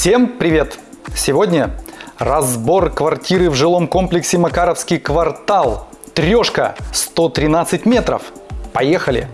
Всем привет! Сегодня разбор квартиры в жилом комплексе Макаровский квартал. Трешка 113 метров. Поехали!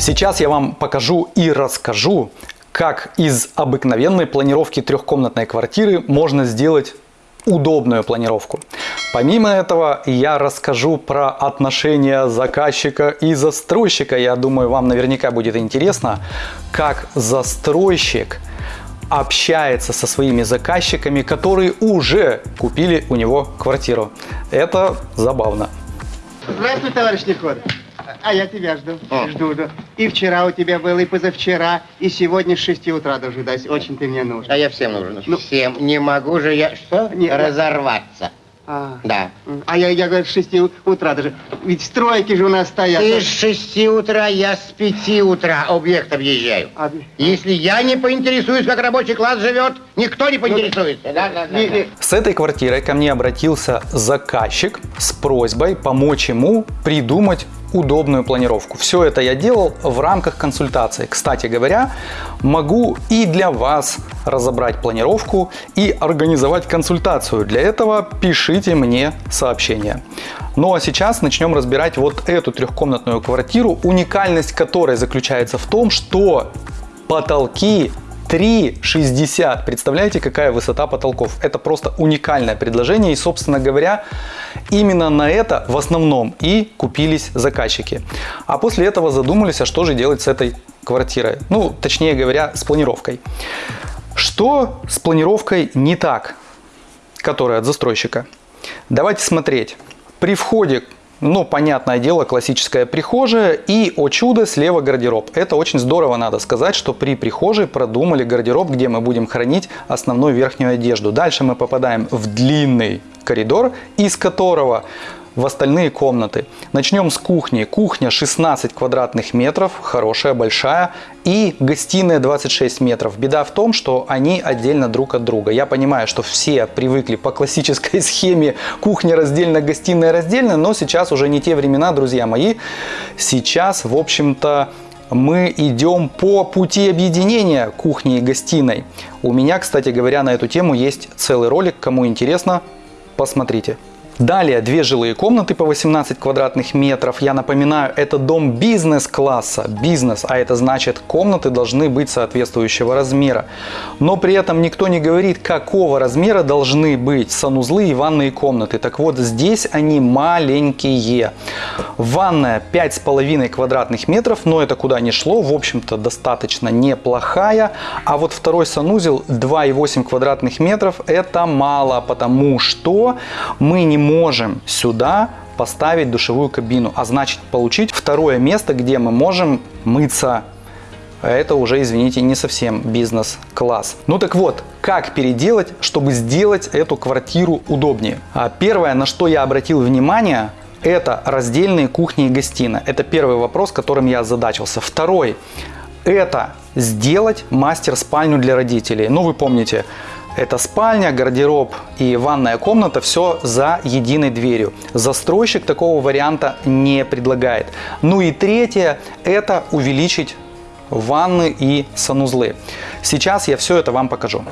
Сейчас я вам покажу и расскажу, как из обыкновенной планировки трехкомнатной квартиры можно сделать удобную планировку. Помимо этого, я расскажу про отношения заказчика и застройщика. Я думаю, вам наверняка будет интересно, как застройщик общается со своими заказчиками, которые уже купили у него квартиру. Это забавно. Здравствуй, товарищ Неходов. А я тебя жду. Жду, жду. И вчера у тебя был, и позавчера, и сегодня с 6 утра дожидаюсь. Очень ты мне нужен. А я всем нужен. Ну- всем. Не могу же я что? Не. Разорваться. А, Да. а я, я говорю, с 6 утра даже. Ведь стройки же у нас стоят. Ты с шести утра, я с пяти утра объект объезжаю. А, Если я не поинтересуюсь, как рабочий класс живет, никто не поинтересуется. Да, да, да, да. не- С этой квартирой ко мне обратился заказчик с просьбой помочь ему придумать удобную планировку. Все это я делал в рамках консультации. Кстати говоря, могу и для вас разобрать планировку и организовать консультацию. Для этого пишите мне сообщение. Ну а сейчас начнем разбирать вот эту трехкомнатную квартиру, уникальность которой заключается в том, что потолки 3,60. Представляете, какая высота потолков? Это просто уникальное предложение. И, собственно говоря, именно на это в основном и купились заказчики. А после этого задумались, а что же делать с этой квартирой? Ну, точнее говоря, с планировкой. Что с планировкой не так, которая от застройщика? Давайте смотреть. При входе ну, понятное дело, классическая прихожая и, о чудо, слева гардероб. Это очень здорово, надо сказать, что при прихожей продумали гардероб, где мы будем хранить основную верхнюю одежду. Дальше мы попадаем в длинный коридор, из которого в остальные комнаты. Начнем с кухни. Кухня 16 квадратных метров, хорошая, большая. И гостиная 26 метров. Беда в том, что они отдельно друг от друга. Я понимаю, что все привыкли по классической схеме кухня раздельно, гостиная раздельно, но сейчас уже не те времена, друзья мои. Сейчас, в общем-то, мы идем по пути объединения кухни и гостиной. У меня, кстати говоря, на эту тему есть целый ролик. Кому интересно, посмотрите. Далее две жилые комнаты по 18 квадратных метров. Я напоминаю, это дом бизнес-класса. Бизнес, а это значит комнаты должны быть соответствующего размера. Но при этом никто не говорит, какого размера должны быть санузлы и ванные комнаты. Так вот, здесь они маленькие. Ванная 5,5 квадратных метров, но это куда ни шло. В общем-то, достаточно неплохая. А вот второй санузел 2,8 квадратных метров это мало, потому что мы не можем сюда поставить душевую кабину, а значит получить второе место, где мы можем мыться. Это уже, извините, не совсем бизнес-класс. Ну так вот, как переделать, чтобы сделать эту квартиру удобнее? А Первое, на что я обратил внимание, это раздельные кухни и гостиная. Это первый вопрос, которым я озадачился. Второй, это сделать мастер-спальню для родителей. Ну вы помните, это спальня, гардероб и ванная комната, все за единой дверью. Застройщик такого варианта не предлагает. Ну и третье, это увеличить ванны и санузлы. Сейчас я все это вам покажу.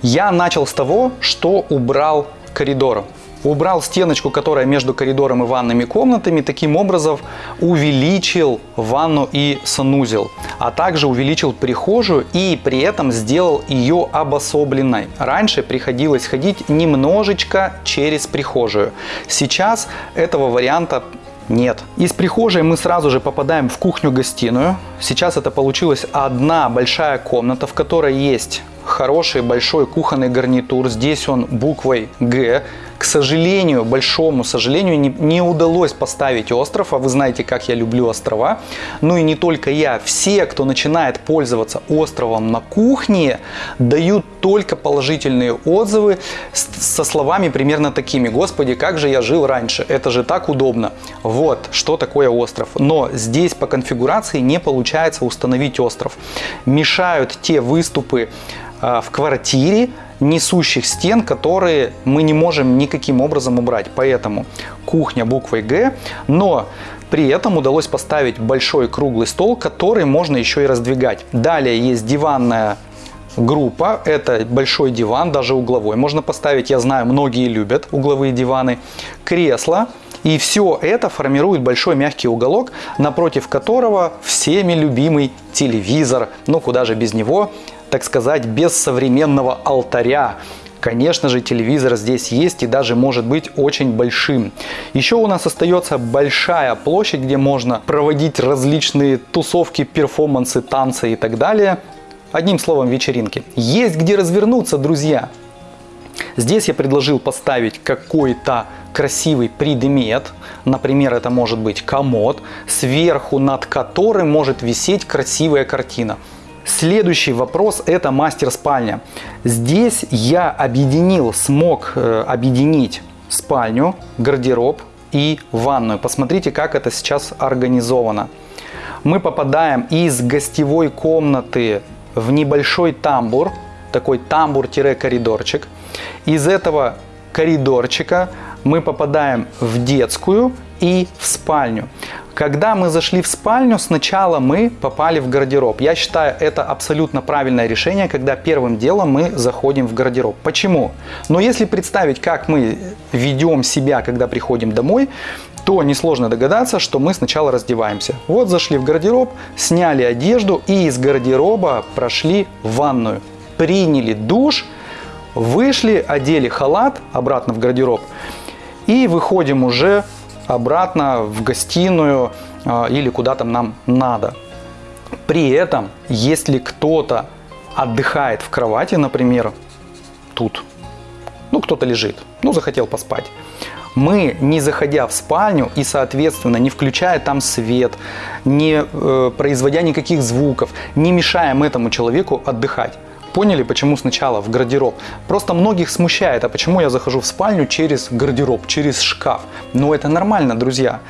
Я начал с того, что убрал коридор. Убрал стеночку, которая между коридором и ванными комнатами, таким образом увеличил ванну и санузел, а также увеличил прихожую и при этом сделал ее обособленной. Раньше приходилось ходить немножечко через прихожую. Сейчас этого варианта нет. Из прихожей мы сразу же попадаем в кухню-гостиную. Сейчас это получилась одна большая комната, в которой есть хороший большой кухонный гарнитур. Здесь он буквой Г. К сожалению, большому сожалению, не, не удалось поставить остров, а вы знаете, как я люблю острова. Ну и не только я, все, кто начинает пользоваться островом на кухне, дают только положительные отзывы со словами примерно такими. Господи, как же я жил раньше, это же так удобно. Вот, что такое остров. Но здесь по конфигурации не получается установить остров. Мешают те выступы в квартире несущих стен, которые мы не можем никаким образом убрать. Поэтому кухня буквой Г, но при этом удалось поставить большой круглый стол, который можно еще и раздвигать. Далее есть диванная группа. Это большой диван, даже угловой. Можно поставить, я знаю, многие любят угловые диваны. Кресло. И все это формирует большой мягкий уголок, напротив которого всеми любимый телевизор. Ну, куда же без него, так сказать, без современного алтаря. Конечно же, телевизор здесь есть и даже может быть очень большим. Еще у нас остается большая площадь, где можно проводить различные тусовки, перформансы, танцы и так далее. Одним словом, вечеринки. Есть где развернуться, друзья. Здесь я предложил поставить какой-то красивый предмет, например, это может быть комод, сверху над которым может висеть красивая картина. Следующий вопрос – это мастер-спальня. Здесь я объединил, смог э, объединить спальню, гардероб и ванную. Посмотрите, как это сейчас организовано. Мы попадаем из гостевой комнаты в небольшой тамбур, такой тамбур-коридорчик. Из этого коридорчика мы попадаем в детскую и в спальню. Когда мы зашли в спальню, сначала мы попали в гардероб. Я считаю, это абсолютно правильное решение, когда первым делом мы заходим в гардероб. Почему? Но если представить, как мы ведем себя, когда приходим домой, то несложно догадаться, что мы сначала раздеваемся. Вот зашли в гардероб, сняли одежду и из гардероба прошли в ванную. Приняли душ, вышли, одели халат обратно в гардероб и выходим уже обратно в гостиную а, или куда там нам надо. При этом, если кто-то отдыхает в кровати, например, тут, ну кто-то лежит, ну захотел поспать, мы, не заходя в спальню и, соответственно, не включая там свет, не э, производя никаких звуков, не мешаем этому человеку отдыхать. Поняли, почему сначала в гардероб? Просто многих смущает, а почему я захожу в спальню через гардероб, через шкаф? Но это нормально, друзья.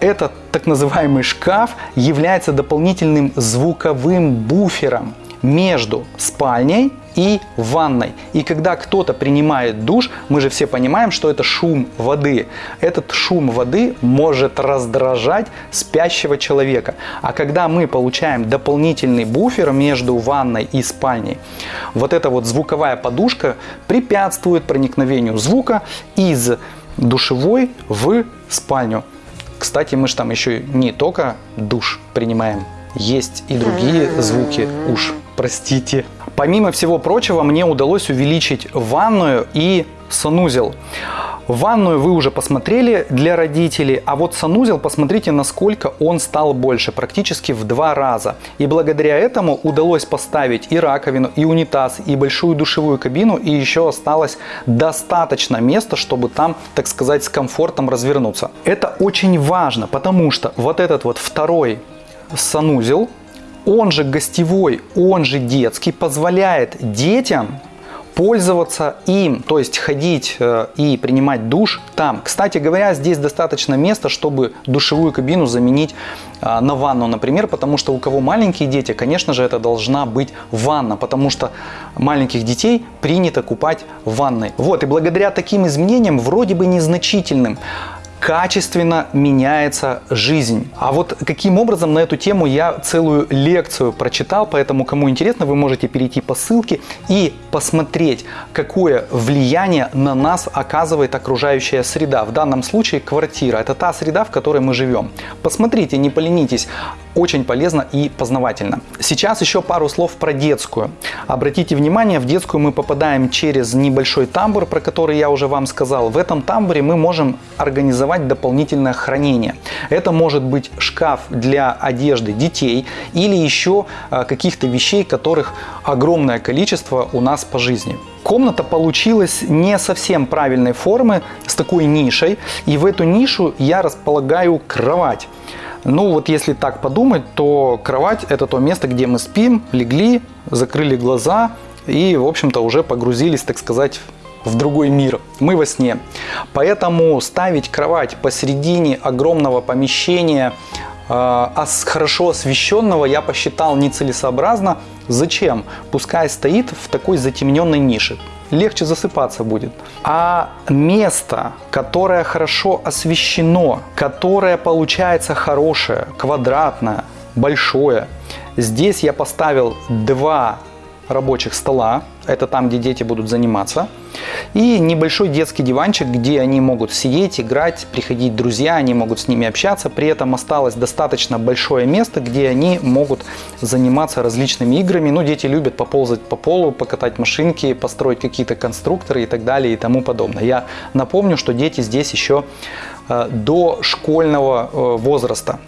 Этот так называемый шкаф является дополнительным звуковым буфером между спальней и ванной. И когда кто-то принимает душ, мы же все понимаем, что это шум воды. Этот шум воды может раздражать спящего человека. А когда мы получаем дополнительный буфер между ванной и спальней, вот эта вот звуковая подушка препятствует проникновению звука из душевой в спальню. Кстати, мы же там еще не только душ принимаем, есть и другие звуки уж простите. Помимо всего прочего, мне удалось увеличить ванную и санузел. Ванную вы уже посмотрели для родителей, а вот санузел, посмотрите, насколько он стал больше, практически в два раза. И благодаря этому удалось поставить и раковину, и унитаз, и большую душевую кабину, и еще осталось достаточно места, чтобы там, так сказать, с комфортом развернуться. Это очень важно, потому что вот этот вот второй санузел, он же гостевой, он же детский, позволяет детям пользоваться им, то есть ходить э, и принимать душ там. Кстати говоря, здесь достаточно места, чтобы душевую кабину заменить э, на ванну, например, потому что у кого маленькие дети, конечно же, это должна быть ванна, потому что маленьких детей принято купать в ванной. Вот, и благодаря таким изменениям, вроде бы незначительным, качественно меняется жизнь. А вот каким образом на эту тему я целую лекцию прочитал, поэтому кому интересно, вы можете перейти по ссылке и посмотреть, какое влияние на нас оказывает окружающая среда. В данном случае квартира. Это та среда, в которой мы живем. Посмотрите, не поленитесь. Очень полезно и познавательно. Сейчас еще пару слов про детскую. Обратите внимание, в детскую мы попадаем через небольшой тамбур, про который я уже вам сказал. В этом тамбуре мы можем организовать дополнительное хранение. Это может быть шкаф для одежды детей или еще а, каких-то вещей, которых огромное количество у нас по жизни. Комната получилась не совсем правильной формы, с такой нишей, и в эту нишу я располагаю кровать. Ну вот если так подумать, то кровать это то место, где мы спим, легли, закрыли глаза и, в общем-то, уже погрузились, так сказать, в другой мир. Мы во сне. Поэтому ставить кровать посередине огромного помещения, э, хорошо освещенного, я посчитал нецелесообразно. Зачем? Пускай стоит в такой затемненной нише легче засыпаться будет. А место, которое хорошо освещено, которое получается хорошее, квадратное, большое, здесь я поставил два рабочих стола, это там, где дети будут заниматься, и небольшой детский диванчик, где они могут сидеть, играть, приходить друзья, они могут с ними общаться, при этом осталось достаточно большое место, где они могут заниматься различными играми, ну, дети любят поползать по полу, покатать машинки, построить какие-то конструкторы и так далее и тому подобное. Я напомню, что дети здесь еще э, до школьного э, возраста,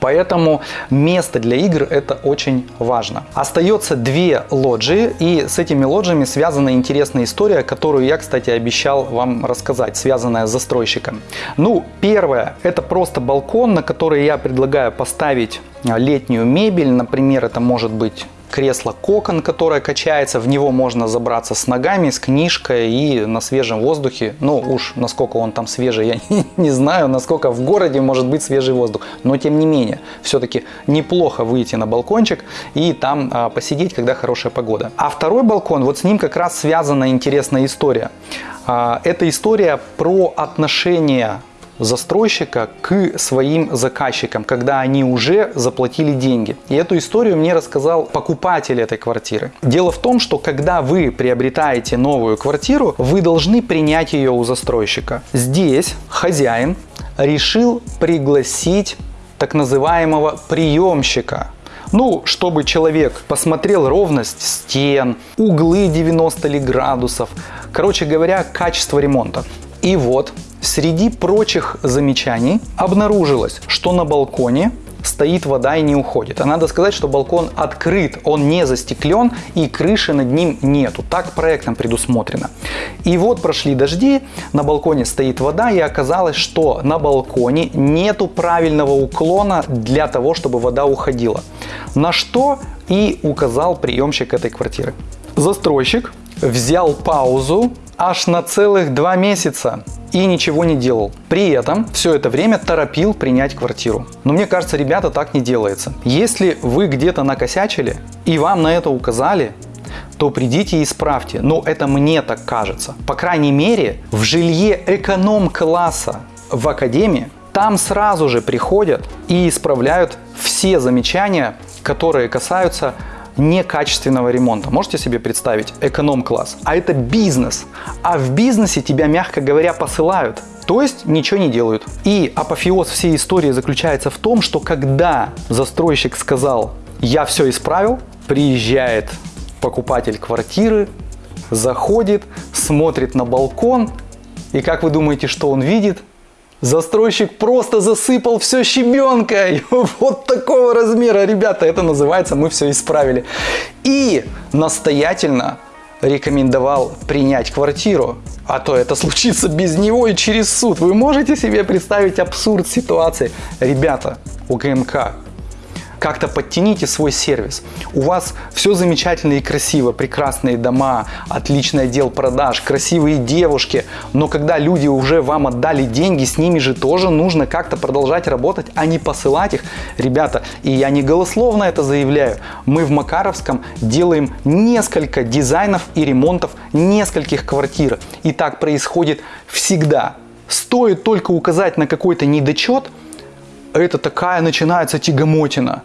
Поэтому место для игр это очень важно. Остается две лоджии, и с этими лоджиями связана интересная история, которую я, кстати, обещал вам рассказать, связанная с застройщиком. Ну, первое, это просто балкон, на который я предлагаю поставить летнюю мебель. Например, это может быть кресло кокон, которое качается, в него можно забраться с ногами, с книжкой и на свежем воздухе. Ну уж насколько он там свежий, я не, не знаю, насколько в городе может быть свежий воздух. Но тем не менее, все-таки неплохо выйти на балкончик и там а, посидеть, когда хорошая погода. А второй балкон, вот с ним как раз связана интересная история. А, это история про отношения застройщика к своим заказчикам, когда они уже заплатили деньги. И эту историю мне рассказал покупатель этой квартиры. Дело в том, что когда вы приобретаете новую квартиру, вы должны принять ее у застройщика. Здесь хозяин решил пригласить так называемого приемщика, ну, чтобы человек посмотрел ровность стен, углы 90 ли градусов, короче говоря, качество ремонта. И вот Среди прочих замечаний обнаружилось, что на балконе стоит вода и не уходит. А надо сказать, что балкон открыт, он не застеклен и крыши над ним нету. Так проектом предусмотрено. И вот прошли дожди, на балконе стоит вода и оказалось, что на балконе нету правильного уклона для того, чтобы вода уходила. На что и указал приемщик этой квартиры. Застройщик взял паузу аж на целых два месяца и ничего не делал. При этом все это время торопил принять квартиру. Но мне кажется, ребята, так не делается. Если вы где-то накосячили и вам на это указали, то придите и исправьте. Но это мне так кажется. По крайней мере, в жилье эконом-класса в академии там сразу же приходят и исправляют все замечания, которые касаются некачественного ремонта. Можете себе представить? Эконом-класс. А это бизнес. А в бизнесе тебя, мягко говоря, посылают. То есть ничего не делают. И апофеоз всей истории заключается в том, что когда застройщик сказал «я все исправил», приезжает покупатель квартиры, заходит, смотрит на балкон, и как вы думаете, что он видит? Застройщик просто засыпал все щебенкой. Вот такого размера, ребята, это называется «мы все исправили». И настоятельно рекомендовал принять квартиру, а то это случится без него и через суд. Вы можете себе представить абсурд ситуации? Ребята, у ГМК как-то подтяните свой сервис. У вас все замечательно и красиво, прекрасные дома, отличный отдел продаж, красивые девушки, но когда люди уже вам отдали деньги, с ними же тоже нужно как-то продолжать работать, а не посылать их. Ребята, и я не голословно это заявляю, мы в Макаровском делаем несколько дизайнов и ремонтов нескольких квартир. И так происходит всегда. Стоит только указать на какой-то недочет – это такая начинается тягомотина.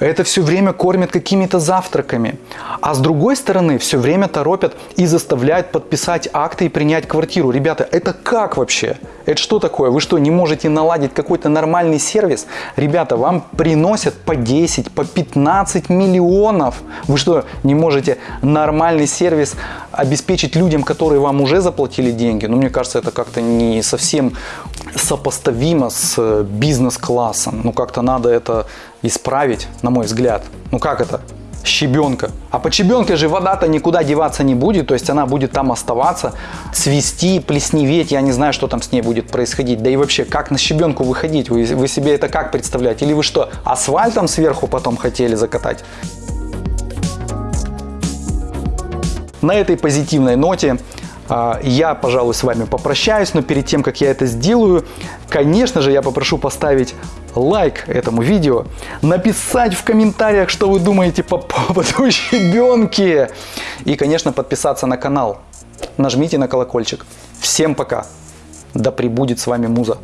Это все время кормят какими-то завтраками. А с другой стороны, все время торопят и заставляют подписать акты и принять квартиру. Ребята, это как вообще? Это что такое? Вы что, не можете наладить какой-то нормальный сервис? Ребята, вам приносят по 10, по 15 миллионов. Вы что, не можете нормальный сервис обеспечить людям, которые вам уже заплатили деньги? Ну, мне кажется, это как-то не совсем сопоставимо с бизнес-классом. Ну, как-то надо это исправить, на мой взгляд. Ну как это? щебенка. А под щебенкой же вода-то никуда деваться не будет, то есть она будет там оставаться, цвести, плесневеть, я не знаю, что там с ней будет происходить. Да и вообще, как на щебенку выходить? Вы, вы себе это как представляете? Или вы что, асфальтом сверху потом хотели закатать? На этой позитивной ноте Я, пожалуй, с вами попрощаюсь, но перед тем, как я это сделаю, конечно же, я попрошу поставить лайк этому видео, написать в комментариях, что вы думаете по поводу щебенки, и, конечно, подписаться на канал. Нажмите на колокольчик. Всем пока. Да пребудет с вами Муза.